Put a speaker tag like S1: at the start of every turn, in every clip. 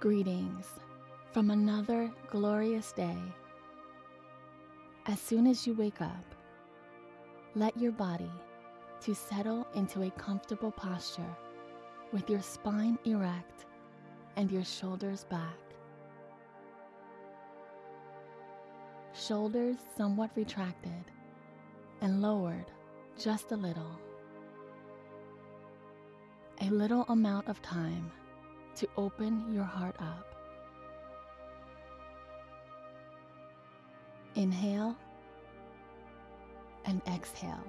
S1: Greetings from another glorious day. As soon as you wake up, let your body to settle into a comfortable posture with your spine erect and your shoulders back. Shoulders somewhat retracted and lowered just a little. A little amount of time to open your heart up. Inhale and exhale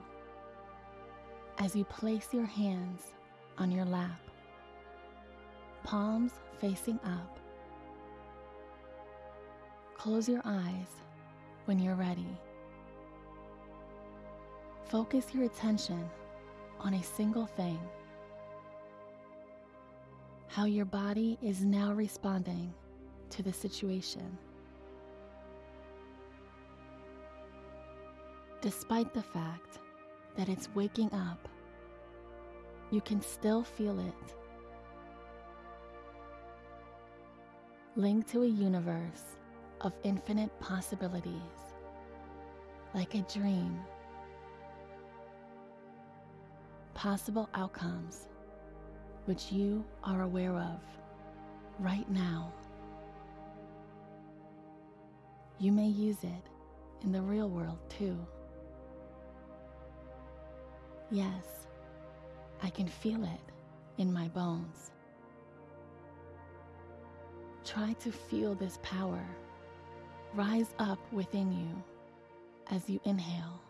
S1: as you place your hands on your lap, palms facing up. Close your eyes when you're ready. Focus your attention on a single thing how your body is now responding to the situation. Despite the fact that it's waking up, you can still feel it. Linked to a universe of infinite possibilities, like a dream. Possible outcomes which you are aware of right now. You may use it in the real world too. Yes, I can feel it in my bones. Try to feel this power rise up within you as you inhale.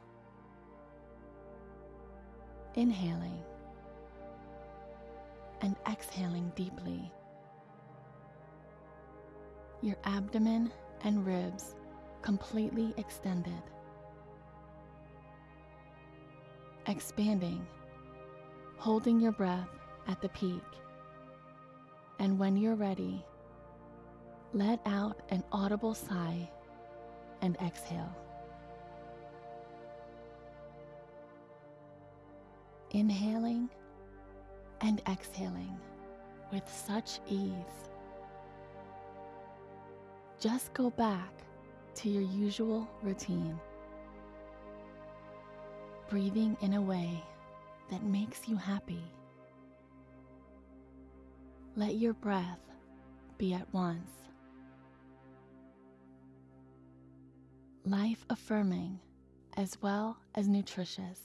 S1: Inhaling and exhaling deeply. Your abdomen and ribs completely extended. Expanding, holding your breath at the peak. And when you're ready, let out an audible sigh and exhale. Inhaling and exhaling with such ease. Just go back to your usual routine, breathing in a way that makes you happy. Let your breath be at once. Life affirming as well as nutritious.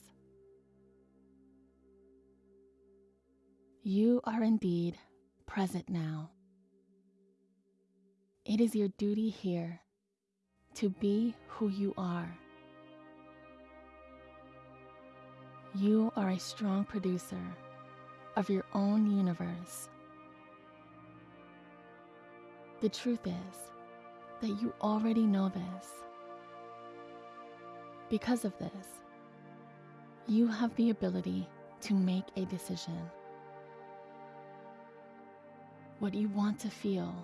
S1: You are indeed present now. It is your duty here to be who you are. You are a strong producer of your own universe. The truth is that you already know this. Because of this, you have the ability to make a decision what you want to feel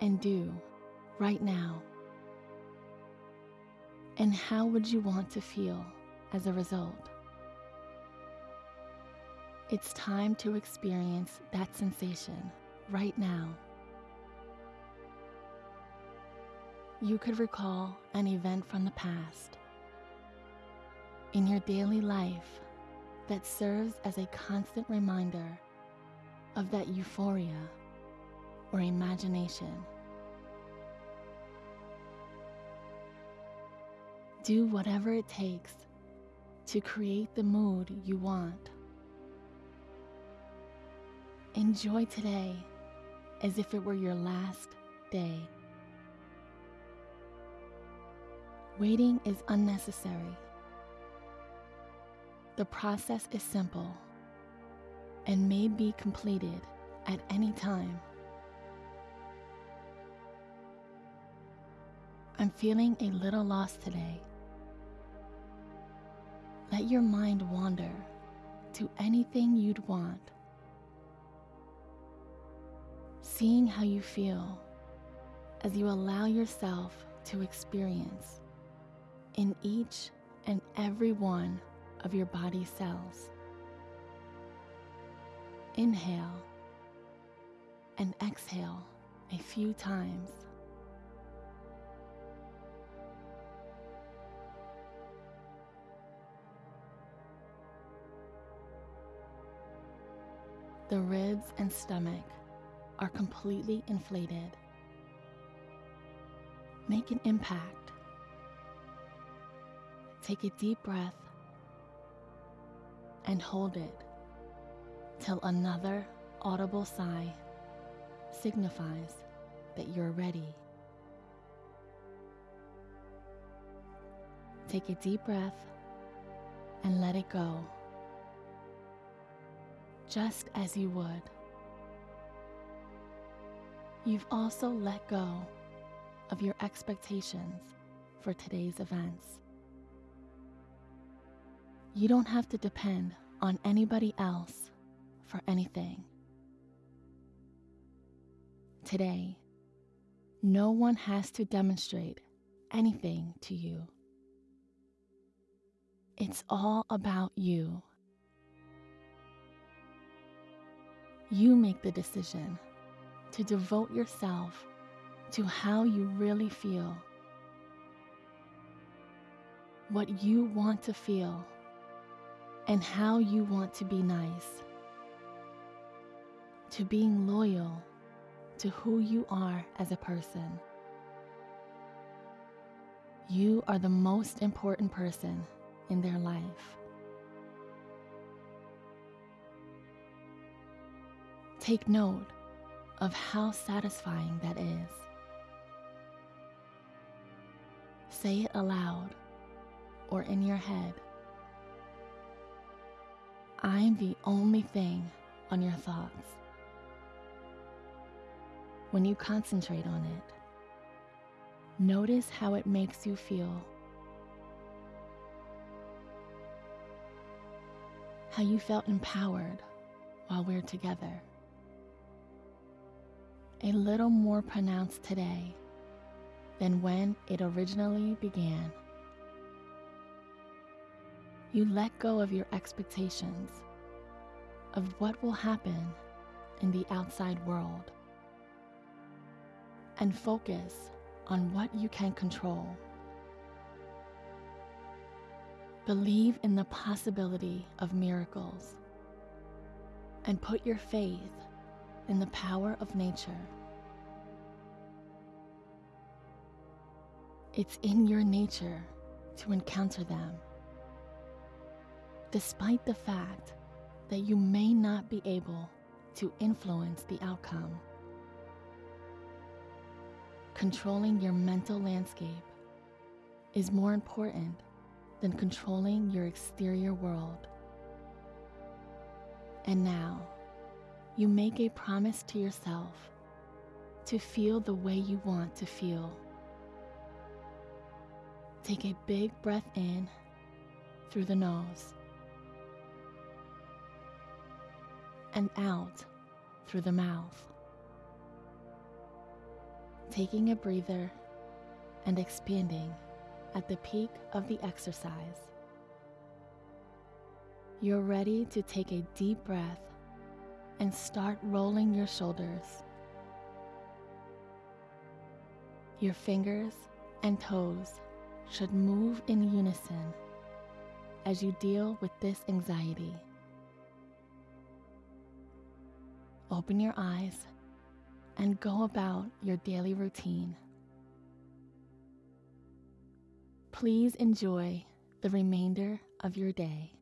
S1: and do right now? And how would you want to feel as a result? It's time to experience that sensation right now. You could recall an event from the past in your daily life that serves as a constant reminder of that euphoria or imagination. Do whatever it takes to create the mood you want. Enjoy today as if it were your last day. Waiting is unnecessary. The process is simple and may be completed at any time. I'm feeling a little lost today. Let your mind wander to anything you'd want. Seeing how you feel as you allow yourself to experience in each and every one of your body cells. Inhale and exhale a few times. The ribs and stomach are completely inflated. Make an impact. Take a deep breath and hold it till another audible sigh signifies that you're ready. Take a deep breath and let it go, just as you would. You've also let go of your expectations for today's events. You don't have to depend on anybody else for anything. Today, no one has to demonstrate anything to you. It's all about you. You make the decision to devote yourself to how you really feel, what you want to feel, and how you want to be nice, to being loyal to who you are as a person. You are the most important person in their life. Take note of how satisfying that is. Say it aloud or in your head. I'm the only thing on your thoughts. When you concentrate on it, notice how it makes you feel. How you felt empowered while we're together a little more pronounced today than when it originally began. You let go of your expectations of what will happen in the outside world and focus on what you can control. Believe in the possibility of miracles and put your faith in the power of nature. It's in your nature to encounter them, despite the fact that you may not be able to influence the outcome. Controlling your mental landscape is more important than controlling your exterior world. And now, you make a promise to yourself to feel the way you want to feel. Take a big breath in through the nose and out through the mouth. Taking a breather and expanding at the peak of the exercise. You're ready to take a deep breath and start rolling your shoulders. Your fingers and toes should move in unison as you deal with this anxiety. Open your eyes and go about your daily routine. Please enjoy the remainder of your day.